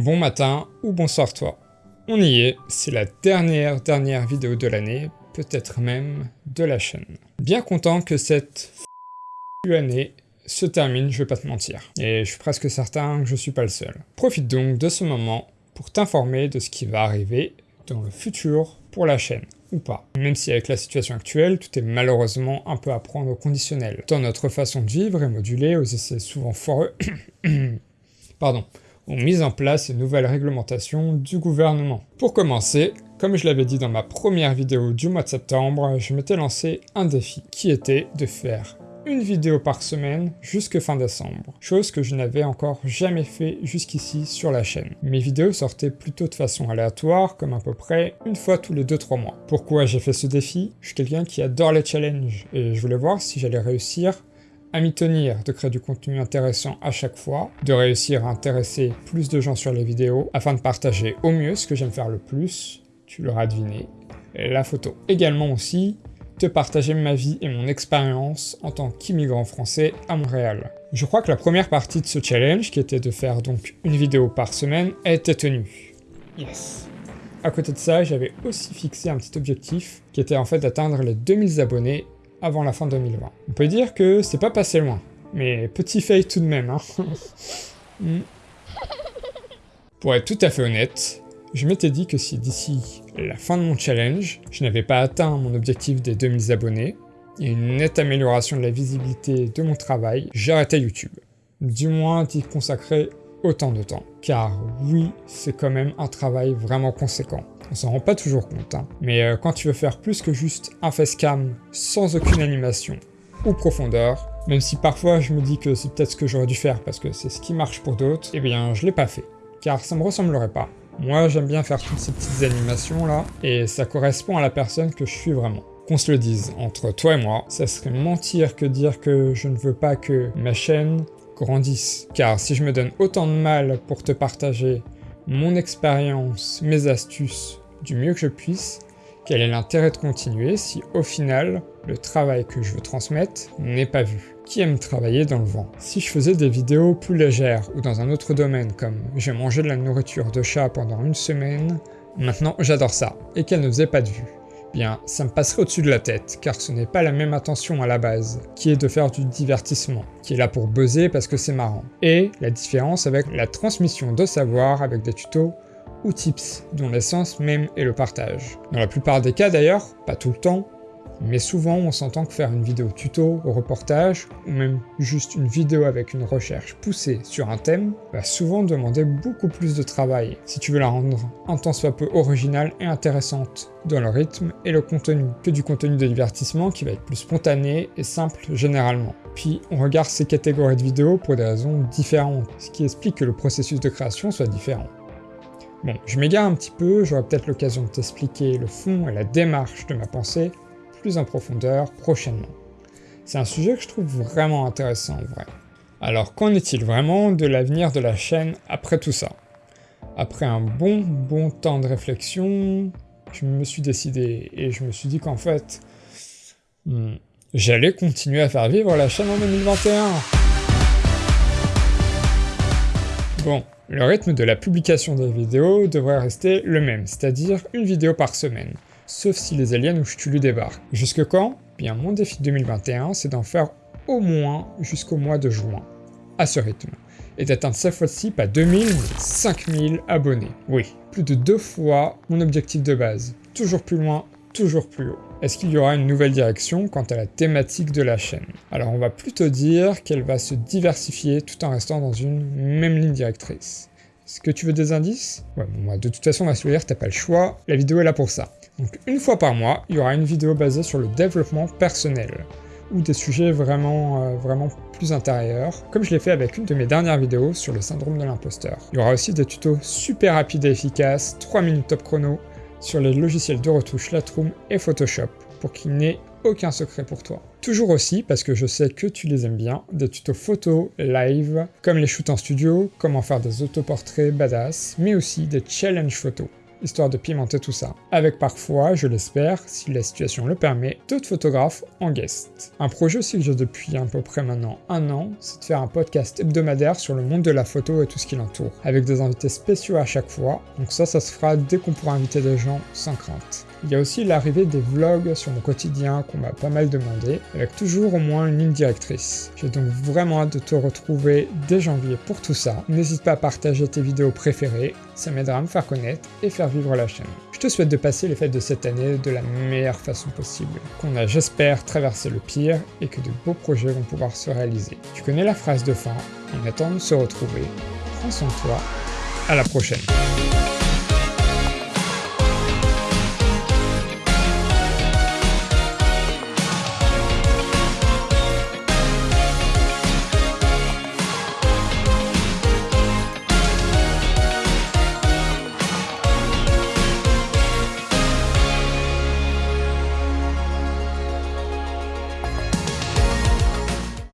Bon matin ou bonsoir toi. On y est, c'est la dernière dernière vidéo de l'année, peut-être même de la chaîne. Bien content que cette année se termine, je vais pas te mentir. Et je suis presque certain que je suis pas le seul. Profite donc de ce moment pour t'informer de ce qui va arriver dans le futur pour la chaîne ou pas. Même si avec la situation actuelle, tout est malheureusement un peu à prendre au conditionnel. Dans notre façon de vivre et modulée aux essais souvent foreux... Pardon ont mis en place une nouvelle réglementation du gouvernement. Pour commencer, comme je l'avais dit dans ma première vidéo du mois de septembre, je m'étais lancé un défi, qui était de faire une vidéo par semaine jusque fin décembre, chose que je n'avais encore jamais fait jusqu'ici sur la chaîne. Mes vidéos sortaient plutôt de façon aléatoire, comme à peu près une fois tous les 2-3 mois. Pourquoi j'ai fait ce défi? Je suis quelqu'un qui adore les challenges, et je voulais voir si j'allais réussir à m'y tenir, de créer du contenu intéressant à chaque fois, de réussir à intéresser plus de gens sur les vidéos, afin de partager au mieux ce que j'aime faire le plus, tu l'auras deviné, la photo. Également aussi, de partager ma vie et mon expérience en tant qu'immigrant français à Montréal. Je crois que la première partie de ce challenge, qui était de faire donc une vidéo par semaine, a été tenue. Yes À côté de ça, j'avais aussi fixé un petit objectif, qui était en fait d'atteindre les 2000 abonnés avant la fin 2020. On peut dire que c'est pas passé loin, mais petit fail tout de même. Hein. Hmm. Pour être tout à fait honnête, je m'étais dit que si d'ici la fin de mon challenge, je n'avais pas atteint mon objectif des 2000 abonnés, et une nette amélioration de la visibilité de mon travail, j'arrêtais YouTube. Du moins d'y consacrer autant de temps. Car oui, c'est quand même un travail vraiment conséquent. On s'en rend pas toujours compte, hein. mais euh, quand tu veux faire plus que juste un facecam sans aucune animation ou profondeur, même si parfois je me dis que c'est peut-être ce que j'aurais dû faire parce que c'est ce qui marche pour d'autres, eh bien je l'ai pas fait, car ça me ressemblerait pas. Moi j'aime bien faire toutes ces petites animations là, et ça correspond à la personne que je suis vraiment. Qu'on se le dise, entre toi et moi, ça serait mentir que dire que je ne veux pas que ma chaîne Car si je me donne autant de mal pour te partager mon expérience, mes astuces, du mieux que je puisse, quel est l'intérêt de continuer si au final, le travail que je veux transmettre n'est pas vu? Qui aime travailler dans le vent? Si je faisais des vidéos plus légères ou dans un autre domaine comme j'ai mangé de la nourriture de chat pendant une semaine, maintenant j'adore ça, et qu'elle ne faisait pas de vue bien ça me passerait au-dessus de la tête, car ce n'est pas la même attention à la base, qui est de faire du divertissement, qui est là pour buzzer parce que c'est marrant, et la différence avec la transmission de savoir avec des tutos ou tips, dont l'essence même est le partage. Dans la plupart des cas d'ailleurs, pas tout le temps, mais souvent on s'entend que faire une vidéo tuto au reportage, ou même juste une vidéo avec une recherche poussée sur un thème, va souvent demander beaucoup plus de travail, si tu veux la rendre un tant soit peu originale et intéressante, dans le rythme et le contenu, que du contenu de divertissement qui va être plus spontané et simple généralement. Puis on regarde ces catégories de vidéos pour des raisons différentes, ce qui explique que le processus de création soit différent. Bon, je m'égare un petit peu, j'aurai peut-être l'occasion de t'expliquer le fond et la démarche de ma pensée plus en profondeur prochainement. C'est un sujet que je trouve vraiment intéressant en vrai. Alors qu'en est-il vraiment de l'avenir de la chaîne après tout ça? Après un bon bon temps de réflexion, je me suis décidé et je me suis dit qu'en fait, hmm, j'allais continuer à faire vivre la chaîne en 2021. Bon, le rythme de la publication des vidéos devrait rester le même, c'est-à-dire une vidéo par semaine, sauf si les aliens ou Ch'tulu débarquent. Jusque quand? Bien mon défi 2021, c'est d'en faire au moins jusqu'au mois de juin, à ce rythme, et d'atteindre cette fois-ci pas 2000 mais 5000 abonnés. Oui, plus de deux fois mon objectif de base, toujours plus loin, toujours plus haut. Est-ce qu'il y aura une nouvelle direction quant à la thématique de la chaîne? Alors on va plutôt dire qu'elle va se diversifier tout en restant dans une même ligne directrice. Est-ce que tu veux des indices Ouais, de toute façon, le dire, t'as pas le choix, la vidéo est là pour ça. Donc une fois par mois, il y aura une vidéo basée sur le développement personnel, ou des sujets vraiment, euh, vraiment plus intérieurs, comme je l'ai fait avec une de mes dernières vidéos sur le syndrome de l'imposteur. Il y aura aussi des tutos super rapides et efficaces, 3 minutes top chrono, sur les logiciels de retouche Lightroom et Photoshop pour qu'il n'ait aucun secret pour toi. Toujours aussi, parce que je sais que tu les aimes bien, des tutos photo, live, comme les shoots en studio, comment faire des autoportraits badass, mais aussi des challenges photos. histoire de pimenter tout ça. Avec parfois, je l'espère, si la situation le permet, d'autres photographes en guest. Un projet aussi que j'ai depuis à peu près maintenant un an, c'est de faire un podcast hebdomadaire sur le monde de la photo et tout ce qui l'entoure, avec des invités spéciaux à chaque fois, donc ça, ça se fera dès qu'on pourra inviter des gens sans crainte. Il y a aussi l'arrivée des vlogs sur mon quotidien qu'on m'a pas mal demandé, avec toujours au moins une ligne directrice. J'ai donc vraiment hâte de te retrouver dès janvier pour tout ça. N'hésite pas à partager tes vidéos préférées, ça m'aidera à me faire connaître et faire vivre la chaîne. Je te souhaite de passer les fêtes de cette année de la meilleure façon possible, qu'on a j'espère traversé le pire et que de beaux projets vont pouvoir se réaliser. Tu connais la phrase de fin, en attendant de se retrouver, prends soin de toi, à la prochaine.